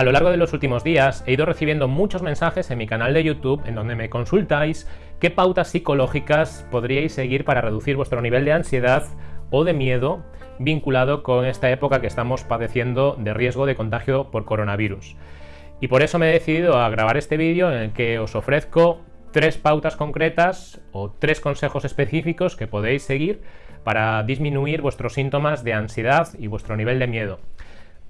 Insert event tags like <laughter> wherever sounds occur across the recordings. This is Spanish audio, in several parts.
A lo largo de los últimos días he ido recibiendo muchos mensajes en mi canal de YouTube en donde me consultáis qué pautas psicológicas podríais seguir para reducir vuestro nivel de ansiedad o de miedo vinculado con esta época que estamos padeciendo de riesgo de contagio por coronavirus. Y por eso me he decidido a grabar este vídeo en el que os ofrezco tres pautas concretas o tres consejos específicos que podéis seguir para disminuir vuestros síntomas de ansiedad y vuestro nivel de miedo.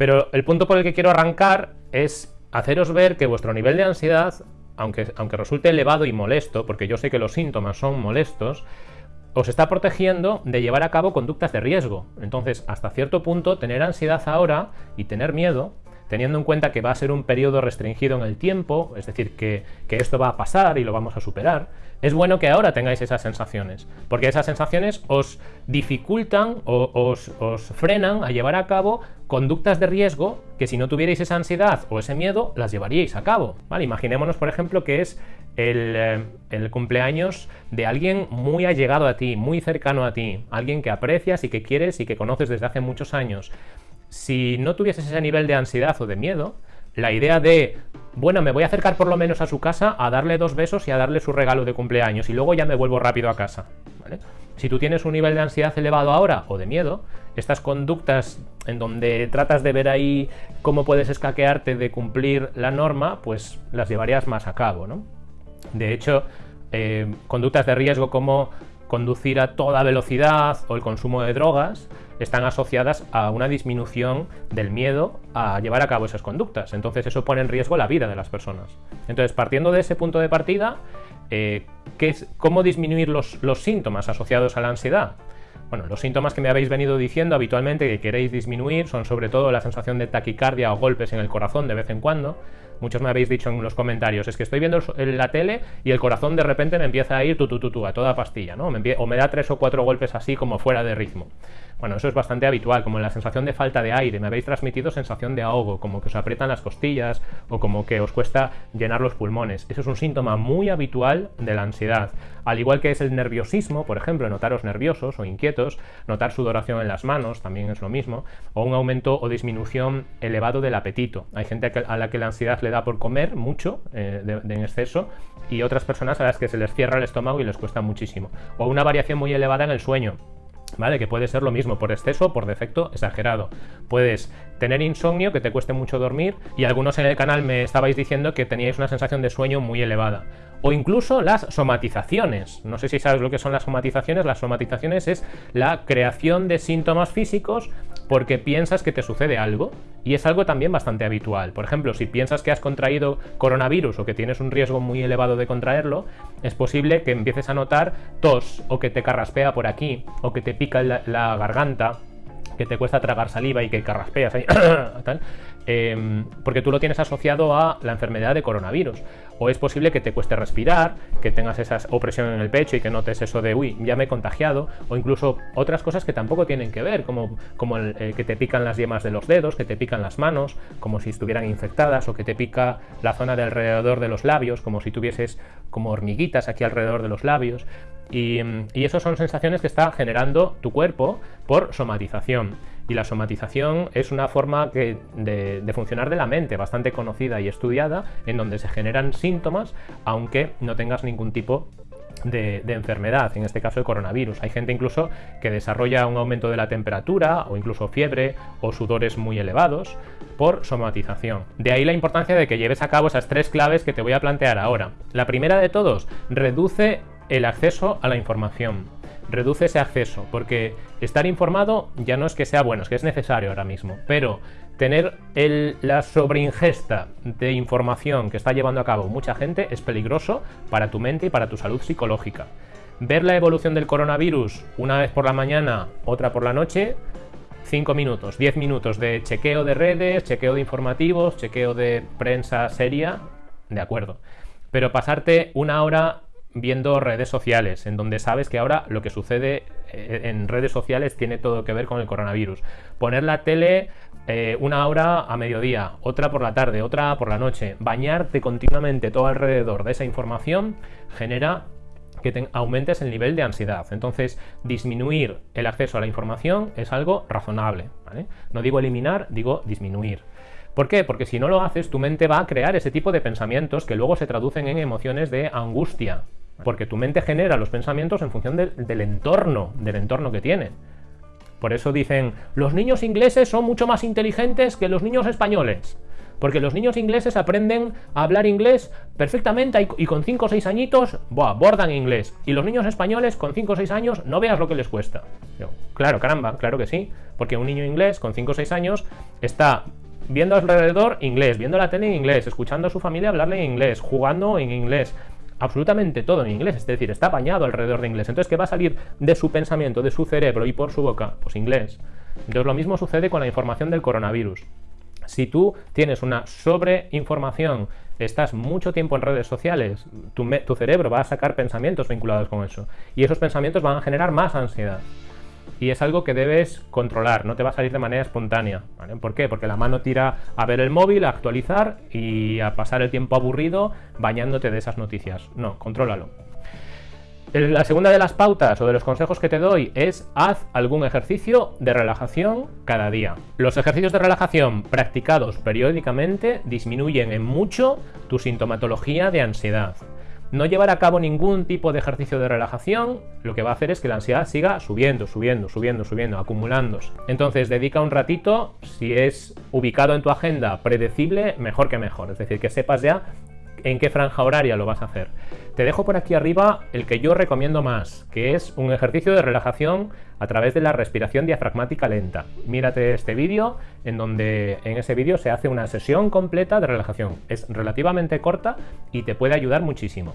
Pero el punto por el que quiero arrancar es haceros ver que vuestro nivel de ansiedad, aunque, aunque resulte elevado y molesto, porque yo sé que los síntomas son molestos, os está protegiendo de llevar a cabo conductas de riesgo. Entonces, hasta cierto punto, tener ansiedad ahora y tener miedo teniendo en cuenta que va a ser un periodo restringido en el tiempo, es decir, que, esto va a pasar y lo vamos a superar, es bueno que ahora tengáis esas sensaciones, porque esas sensaciones os dificultan o os, frenan a llevar a cabo conductas de riesgo que si no tuvierais esa ansiedad o ese miedo, las llevaríais a cabo. Imaginémonos, por ejemplo, que es el, eh, el, cumpleaños de alguien muy allegado a ti, muy cercano a ti, alguien que aprecias y que quieres y que conoces desde hace muchos años si no tuvieses ese nivel de ansiedad o de miedo, la idea de, bueno, me voy a acercar por lo menos a su casa a darle dos besos y a darle su regalo de cumpleaños y luego ya me vuelvo rápido a casa. Si tú tienes un nivel de ansiedad elevado ahora o de miedo, estas conductas en donde tratas de ver ahí cómo puedes escaquearte de cumplir la norma, pues las llevarías más a cabo. ¿no? De hecho, eh, conductas de riesgo como conducir a toda velocidad o el consumo de drogas están asociadas a una disminución del miedo a llevar a cabo esas conductas. Entonces eso pone en riesgo la vida de las personas. Entonces, partiendo de ese punto de partida, eh, es, ¿cómo disminuir los, los síntomas asociados a la ansiedad? Bueno, los síntomas que me habéis venido diciendo habitualmente que queréis disminuir son sobre todo la sensación de taquicardia o golpes en el corazón de vez en cuando, Muchos me habéis dicho en los comentarios, es que estoy viendo la tele y el corazón de repente me empieza a ir tu, a toda pastilla, ¿no? o me da tres o cuatro golpes así como fuera de ritmo. Bueno, eso es bastante habitual, como la sensación de falta de aire. Me habéis transmitido sensación de ahogo, como que os aprietan las costillas o como que os cuesta llenar los pulmones. Eso es un síntoma muy habitual de la ansiedad. Al igual que es el nerviosismo, por ejemplo, notaros nerviosos o inquietos, notar sudoración en las manos, también es lo mismo, o un aumento o disminución elevado del apetito. Hay gente a la que la ansiedad le da por comer mucho, eh, en exceso, y otras personas a las que se les cierra el estómago y les cuesta muchísimo. O una variación muy elevada en el sueño. ¿Vale? Que puede ser lo mismo, por exceso o por defecto exagerado. Puedes tener insomnio, que te cueste mucho dormir, y algunos en el canal me estabais diciendo que teníais una sensación de sueño muy elevada o incluso las somatizaciones. No sé si sabes lo que son las somatizaciones. Las somatizaciones es la creación de síntomas físicos porque piensas que te sucede algo y es algo también bastante habitual. Por ejemplo, si piensas que has contraído coronavirus o que tienes un riesgo muy elevado de contraerlo, es posible que empieces a notar tos o que te carraspea por aquí o que te pica la, garganta que te cuesta tragar saliva y que carraspeas ahí, <coughs> em, porque tú lo tienes asociado a la enfermedad de coronavirus. O es posible que te cueste respirar, que tengas esa opresión en el pecho y que notes eso de, uy, ya me he contagiado, o incluso otras cosas que tampoco tienen que ver, como, como eh, que te pican las yemas de los dedos, que te pican las manos, como si estuvieran infectadas, o que te pica la zona de alrededor de los labios, como si tuvieses como hormiguitas aquí alrededor de los labios. Y, y eso son sensaciones que está generando tu cuerpo por somatización. Y la somatización es una forma de, funcionar de la mente bastante conocida y estudiada, en donde se generan síntomas, aunque no tengas ningún tipo de, enfermedad, en este caso el coronavirus. Hay gente incluso que desarrolla un aumento de la temperatura o incluso fiebre o sudores muy elevados por somatización. De ahí la importancia de que lleves a cabo esas tres claves que te voy a plantear ahora. La primera de todos, reduce el acceso a la información. Reduce ese acceso, porque estar informado ya no es que sea bueno, es que es necesario ahora mismo, pero tener la sobreingesta de información que está llevando a cabo mucha gente es peligroso para tu mente y para tu salud psicológica. Ver la evolución del coronavirus una vez por la mañana, otra por la noche, 5 minutos, 10 minutos de chequeo de redes, chequeo de informativos, chequeo de prensa seria, de acuerdo. Pero pasarte una hora viendo redes sociales, en donde sabes que ahora lo que sucede eh, en redes sociales tiene todo que ver con el coronavirus. Poner la tele eh, una hora a mediodía, otra por la tarde, otra por la noche, bañarte continuamente todo alrededor de esa información genera que aumentes el nivel de ansiedad. Entonces, disminuir el acceso a la información es algo razonable. No digo eliminar, digo disminuir. ¿Por qué? Porque si no lo haces, tu mente va a crear ese tipo de pensamientos que luego se traducen en emociones de angustia. Porque tu mente genera los pensamientos en función del entorno, del entorno que tiene. Por eso dicen, los niños ingleses son mucho más inteligentes que los niños españoles. Porque los niños ingleses aprenden a hablar inglés perfectamente y con 5 o 6 añitos, bordan inglés. Y los niños españoles con 5 o 6 años, no veas lo que les cuesta. claro, caramba, claro que sí. Porque un niño inglés con 5 o 6 años está viendo alrededor inglés, viendo la tele en inglés, escuchando a su familia hablarle en inglés, jugando en inglés, absolutamente todo en inglés, es decir, está bañado alrededor de inglés. Entonces, ¿qué va a salir de su pensamiento, de su cerebro y por su boca? Pues inglés. Entonces, lo mismo sucede con la información del coronavirus. Si tú tienes una sobreinformación, estás mucho tiempo en redes sociales, tu, tu cerebro va a sacar pensamientos vinculados con eso. Y esos pensamientos van a generar más ansiedad y es algo que debes controlar, no te va a salir de manera espontánea. ¿Por qué? Porque la mano tira a ver el móvil, a actualizar y a pasar el tiempo aburrido bañándote de esas noticias. No, contrólalo. La segunda de las pautas o de los consejos que te doy es haz algún ejercicio de relajación cada día. Los ejercicios de relajación practicados periódicamente disminuyen en mucho tu sintomatología de ansiedad. No llevar a cabo ningún tipo de ejercicio de relajación lo que va a hacer es que la ansiedad siga subiendo, subiendo, subiendo, subiendo, acumulándose. Entonces dedica un ratito, si es ubicado en tu agenda predecible, mejor que mejor. Es decir, que sepas ya en qué franja horaria lo vas a hacer. Te dejo por aquí arriba el que yo recomiendo más, que es un ejercicio de relajación a través de la respiración diafragmática lenta. Mírate este vídeo, en donde en ese vídeo se hace una sesión completa de relajación. Es relativamente corta y te puede ayudar muchísimo.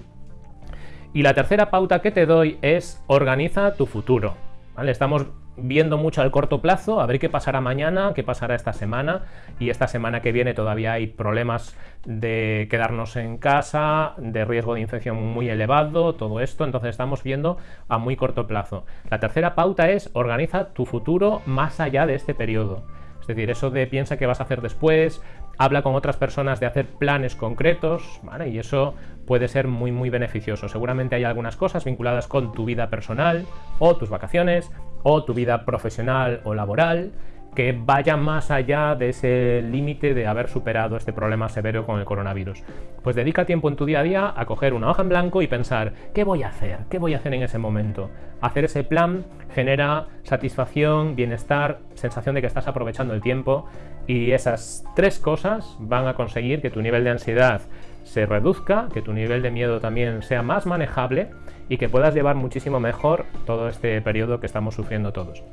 Y la tercera pauta que te doy es organiza tu futuro. ¿vale? Estamos viendo mucho al corto plazo, a ver qué pasará mañana, qué pasará esta semana y esta semana que viene todavía hay problemas de quedarnos en casa, de riesgo de infección muy elevado, todo esto, entonces estamos viendo a muy corto plazo. La tercera pauta es organiza tu futuro más allá de este periodo. Es decir, eso de piensa qué vas a hacer después, habla con otras personas de hacer planes concretos. Y eso puede ser muy muy beneficioso. Seguramente hay algunas cosas vinculadas con tu vida personal o tus vacaciones o tu vida profesional o laboral que vaya más allá de ese límite de haber superado este problema severo con el coronavirus. Pues dedica tiempo en tu día a día a coger una hoja en blanco y pensar, ¿qué voy a hacer? ¿Qué voy a hacer en ese momento? Hacer ese plan genera satisfacción, bienestar, sensación de que estás aprovechando el tiempo y esas tres cosas van a conseguir que tu nivel de ansiedad se reduzca, que tu nivel de miedo también sea más manejable y que puedas llevar muchísimo mejor todo este periodo que estamos sufriendo todos.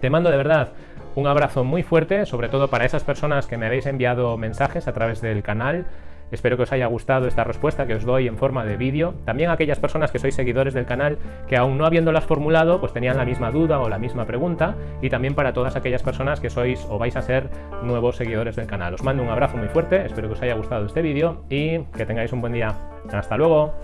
Te mando de verdad un abrazo muy fuerte, sobre todo para esas personas que me habéis enviado mensajes a través del canal. Espero que os haya gustado esta respuesta que os doy en forma de vídeo. También aquellas personas que sois seguidores del canal que aún no habiéndolas formulado, pues tenían la misma duda o la misma pregunta. Y también para todas aquellas personas que sois o vais a ser nuevos seguidores del canal. Os mando un abrazo muy fuerte, espero que os haya gustado este vídeo y que tengáis un buen día. Hasta luego.